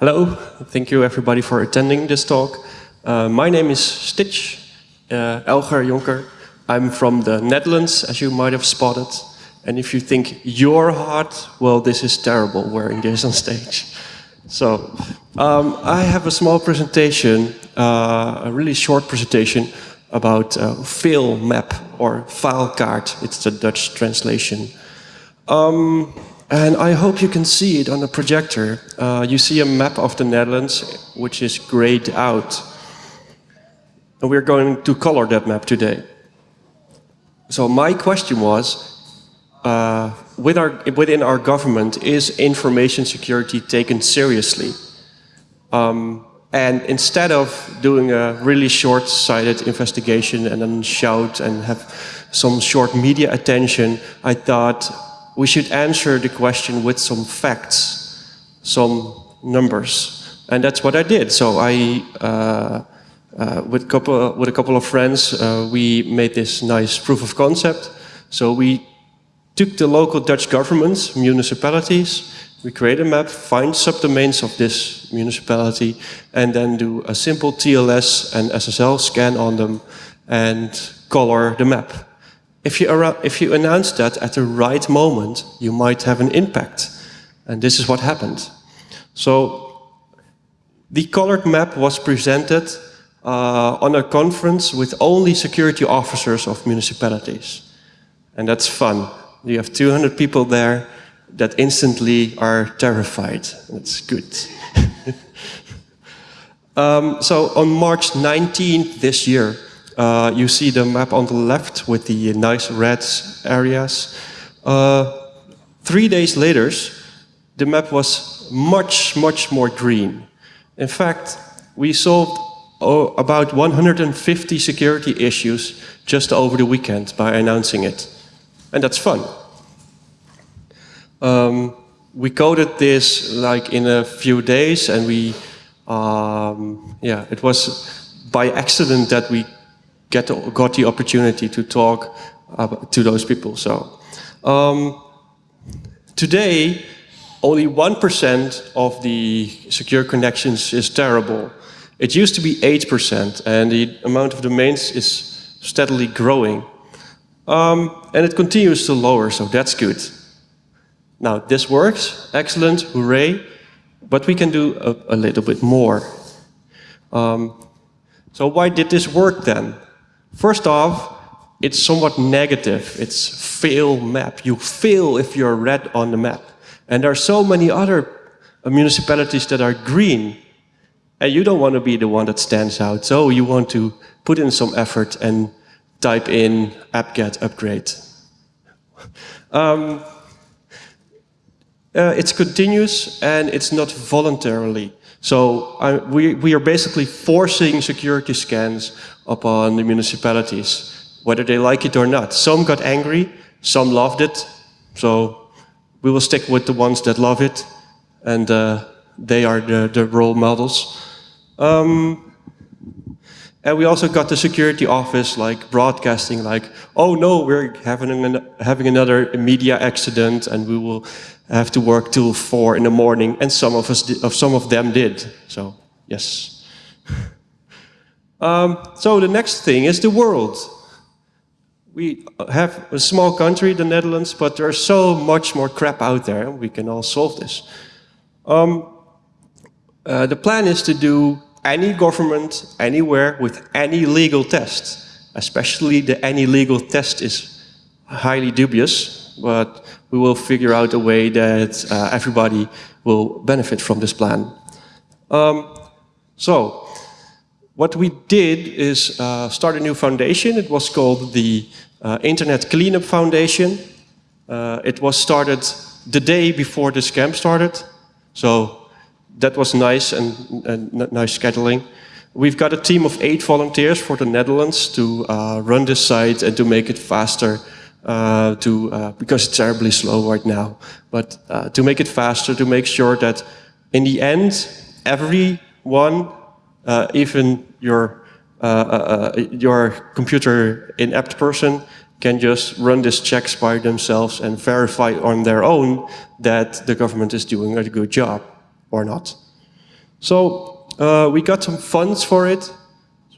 Hello, thank you everybody for attending this talk. Uh, my name is Stitch, uh, Elger Jonker. I'm from the Netherlands, as you might have spotted. And if you think you're hot, well, this is terrible wearing this on stage. So, um, I have a small presentation, uh, a really short presentation about uh, map or file card. It's the Dutch translation. Um, and I hope you can see it on the projector. Uh, you see a map of the Netherlands, which is grayed out. And we're going to color that map today. So my question was, uh, with our, within our government, is information security taken seriously? Um, and instead of doing a really short-sighted investigation and then shout and have some short media attention, I thought we should answer the question with some facts, some numbers. And that's what I did. So I, uh, uh, with, couple, with a couple of friends, uh, we made this nice proof of concept. So we took the local Dutch governments, municipalities, we create a map, find subdomains of this municipality, and then do a simple TLS and SSL scan on them and color the map. If you, if you announce that at the right moment, you might have an impact. And this is what happened. So the colored map was presented uh, on a conference with only security officers of municipalities. And that's fun. You have 200 people there that instantly are terrified. That's good. um, so on March 19th this year, uh, you see the map on the left with the nice red areas. Uh, three days later, the map was much, much more green. In fact, we solved oh, about 150 security issues just over the weekend by announcing it. And that's fun. Um, we coded this like in a few days and we, um, yeah, it was by accident that we get got the opportunity to talk to those people. So um, today, only 1% of the secure connections is terrible. It used to be 8% and the amount of domains is steadily growing. Um, and it continues to lower, so that's good. Now, this works, excellent, hooray, but we can do a, a little bit more. Um, so why did this work then? First off, it's somewhat negative. It's fail map. You fail if you're red on the map. And there are so many other municipalities that are green. And you don't want to be the one that stands out. So you want to put in some effort and type in apt-get upgrade. Um, uh, it's continuous and it's not voluntarily. So we, we are basically forcing security scans upon the municipalities, whether they like it or not. Some got angry, some loved it. So we will stick with the ones that love it and uh, they are the, the role models. Um, and we also got the security office like broadcasting like, oh no, we're having, an, having another media accident and we will have to work till four in the morning. And some of us, did, some of them did. So yes. um, so the next thing is the world. We have a small country, the Netherlands, but there's so much more crap out there. We can all solve this. Um, uh, the plan is to do any government, anywhere, with any legal test. Especially the any legal test is highly dubious, but we will figure out a way that uh, everybody will benefit from this plan. Um, so, what we did is uh, start a new foundation. It was called the uh, Internet Cleanup Foundation. Uh, it was started the day before the scam started. So that was nice and, and, nice scheduling. We've got a team of eight volunteers for the Netherlands to uh, run this site and to make it faster uh, to, uh, because it's terribly slow right now, but uh, to make it faster, to make sure that in the end, everyone, uh, even your, uh, your computer inept person, can just run these checks by themselves and verify on their own that the government is doing a good job or not. So uh, we got some funds for it.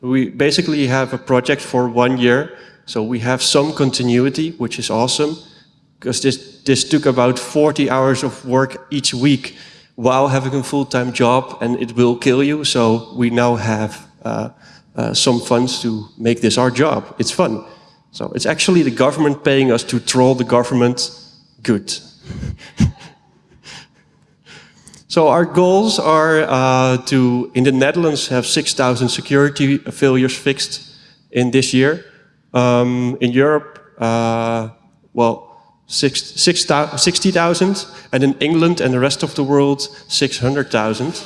So we basically have a project for one year. So we have some continuity, which is awesome, because this, this took about 40 hours of work each week while having a full-time job, and it will kill you. So we now have uh, uh, some funds to make this our job. It's fun. So it's actually the government paying us to troll the government. Good. so our goals are uh, to, in the Netherlands, have 6,000 security failures fixed in this year. Um, in Europe, uh, well, 60,000, and in England and the rest of the world, 600,000.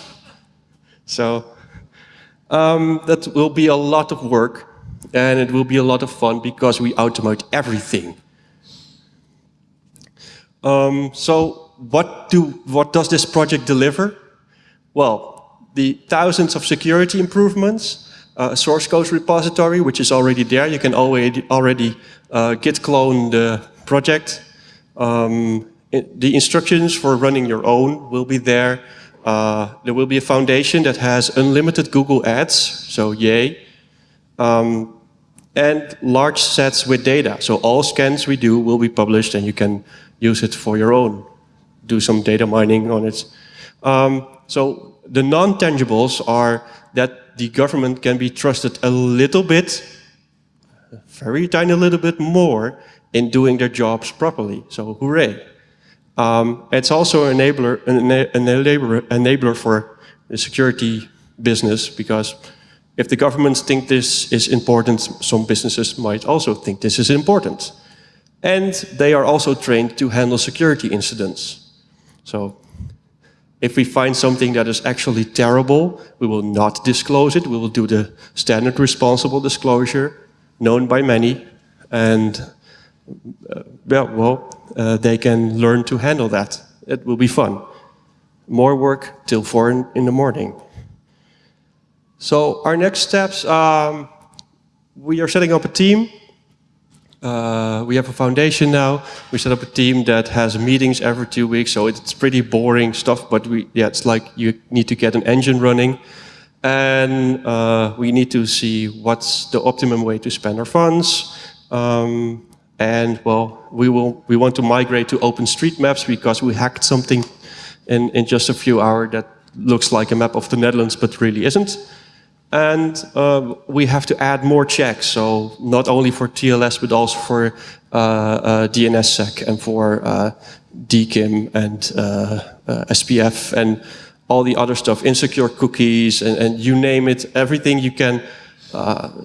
So um, that will be a lot of work, and it will be a lot of fun because we automate everything. Um, so what, do, what does this project deliver? Well, the thousands of security improvements, uh, a source code repository, which is already there. You can already, already uh, git clone the project. Um, it, the instructions for running your own will be there. Uh, there will be a foundation that has unlimited Google Ads, so yay. Um, and large sets with data. So all scans we do will be published and you can use it for your own. Do some data mining on it. Um, so the non-tangibles are that the government can be trusted a little bit, a very tiny little bit more in doing their jobs properly. So hooray. Um, it's also an enabler, an enabler, enabler for the security business because if the governments think this is important, some businesses might also think this is important. And they are also trained to handle security incidents. So if we find something that is actually terrible, we will not disclose it. We will do the standard responsible disclosure, known by many. And uh, well, well uh, they can learn to handle that. It will be fun. More work till four in, in the morning. So our next steps, um, we are setting up a team uh, we have a foundation now. We set up a team that has meetings every two weeks, so it's pretty boring stuff. But we, yeah, it's like you need to get an engine running, and uh, we need to see what's the optimum way to spend our funds. Um, and well, we will we want to migrate to OpenStreetMaps because we hacked something in in just a few hours that looks like a map of the Netherlands, but really isn't. And uh, we have to add more checks, so not only for TLS, but also for uh, uh, DNSSEC and for uh, DKIM and uh, uh, SPF and all the other stuff, insecure cookies and, and you name it, everything you can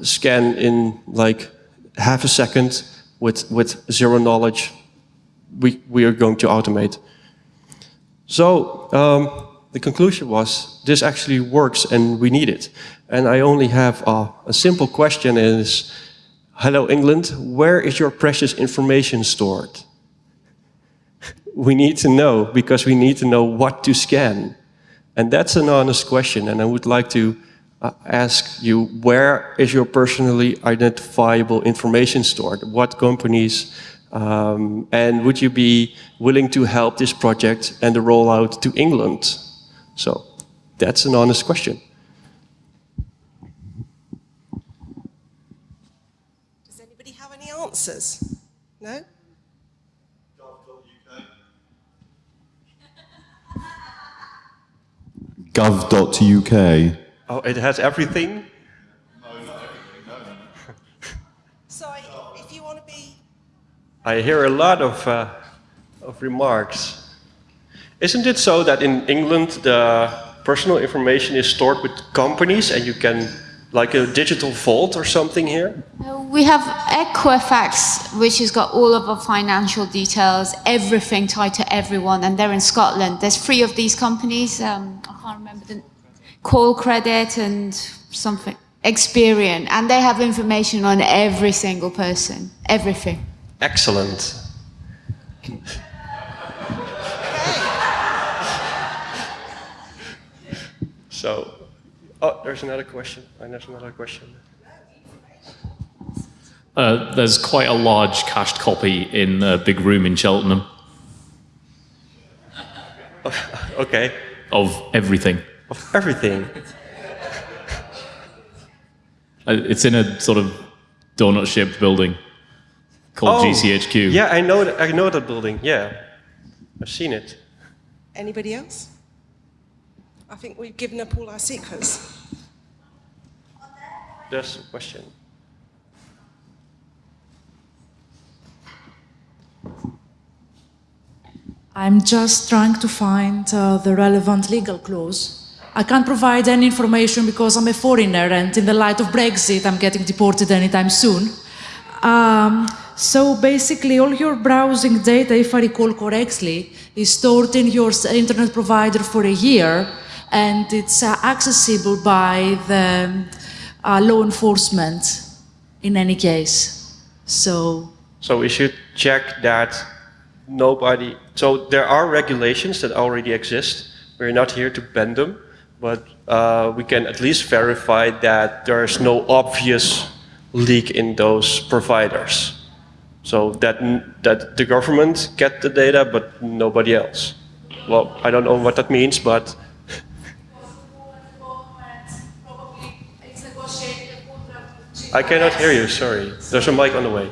scan in like half a second with, with zero knowledge, we, we are going to automate. So um, the conclusion was this actually works and we need it. And I only have a, simple question is, hello England, where is your precious information stored? we need to know because we need to know what to scan. And that's an honest question. And I would like to uh, ask you, where is your personally identifiable information stored? What companies? Um, and would you be willing to help this project and the rollout to England? So that's an honest question. Does anybody have any answers? No? Gov.uk. Oh, it has everything? Sorry, if you want to be... I hear a lot of, uh, of remarks. Isn't it so that in England the personal information is stored with companies and you can, like a digital vault or something here? Uh, we have Equifax, which has got all of our financial details, everything tied to everyone, and they're in Scotland. There's three of these companies, um, I can't remember the Callcredit and something, Experian, and they have information on every single person, everything. Excellent. So, oh, there's another question. And there's another question. Uh, there's quite a large cached copy in a big room in Cheltenham. okay. Of everything. Of everything. Uh, It's in a sort of donut-shaped building called GCHQ. Oh, Yeah, I know, I know that building. Yeah, I've seen it. Anybody else? I think we've given up all our secrets. There's a question. I'm just trying to find uh, the relevant legal clause. I can't provide any information because I'm a foreigner, and in the light of Brexit, I'm getting deported anytime soon. Um, so basically, all your browsing data, if I recall correctly, is stored in your internet provider for a year, and it's uh, accessible by the uh, law enforcement in any case. So So we should check that nobody. So there are regulations that already exist. We're not here to bend them, but uh, we can at least verify that there's no obvious leak in those providers. So that that the government get the data, but nobody else. Well, I don't know what that means, but I cannot hear you. Sorry. There's a mic on the way.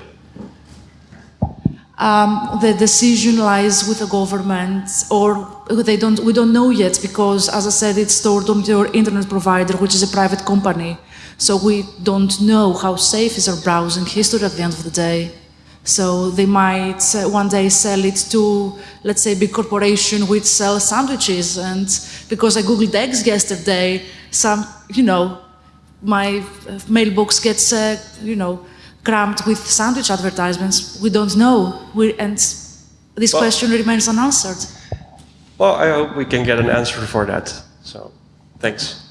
um, the decision lies with the government, or they don't. We don't know yet because, as I said, it's stored on your internet provider, which is a private company. So we don't know how safe is our browsing history at the end of the day. So they might uh, one day sell it to, let's say, big corporation which sells sandwiches. And because I googled eggs yesterday, some, you know, my uh, mailbox gets, uh, you know, crammed with sandwich advertisements. We don't know. We, and this Well- question remains unanswered. Well, I hope we can get an answer for that. So, thanks.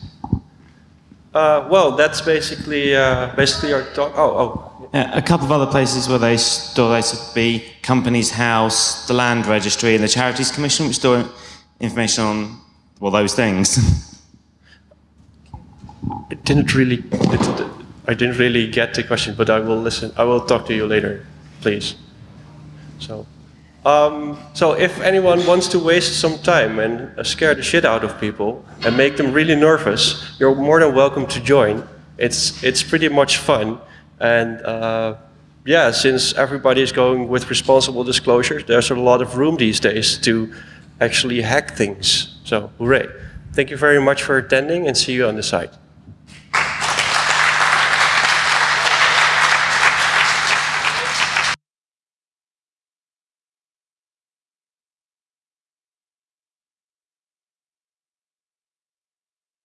Uh, well, that's basically uh, basically our talk. Oh, oh, Uh, a couple of other places where they store data would be Companies House, the Land Registry, and the Charities Commission, which store information on, well, those things. didn't really. I didn't really get the question, but I will listen. I will talk to you later, please. So, um, so if anyone wants to waste some time and scare the shit out of people and make them really nervous, you're more than welcome to join. It's it's pretty much fun, and uh, yeah, since everybody is going with responsible disclosure, there's a lot of room these days to actually hack things. So, hooray! Thank you very much for attending, and see you on the site.